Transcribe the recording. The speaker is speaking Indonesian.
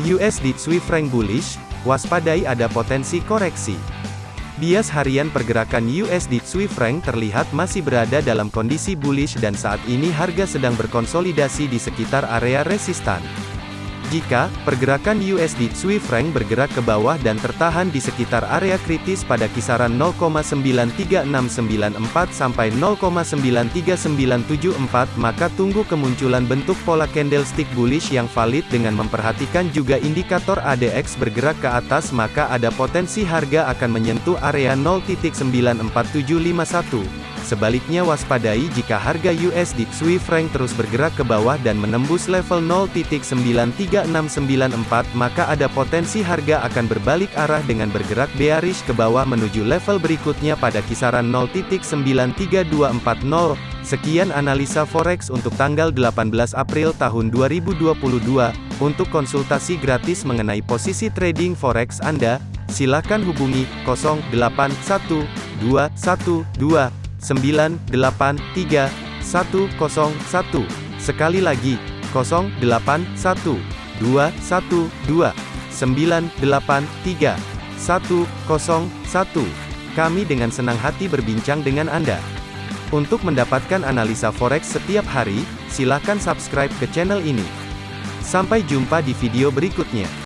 USD Swiss franc bullish, waspadai ada potensi koreksi. Bias harian pergerakan USD Swiss franc terlihat masih berada dalam kondisi bullish dan saat ini harga sedang berkonsolidasi di sekitar area resistan. Jika pergerakan USD Swiss franc bergerak ke bawah dan tertahan di sekitar area kritis pada kisaran 0,93694 sampai 0,93974, maka tunggu kemunculan bentuk pola candlestick bullish yang valid dengan memperhatikan juga indikator ADX bergerak ke atas maka ada potensi harga akan menyentuh area 0.94751. Sebaliknya waspadai jika harga USD Swiss franc terus bergerak ke bawah dan menembus level 0.93694 maka ada potensi harga akan berbalik arah dengan bergerak bearish ke bawah menuju level berikutnya pada kisaran 0.93240. Sekian analisa forex untuk tanggal 18 April tahun 2022. Untuk konsultasi gratis mengenai posisi trading forex Anda, silakan hubungi 081212 983 101. Sekali lagi, 081 212 983 101. Kami dengan senang hati berbincang dengan Anda. Untuk mendapatkan analisa forex setiap hari, silakan subscribe ke channel ini. Sampai jumpa di video berikutnya.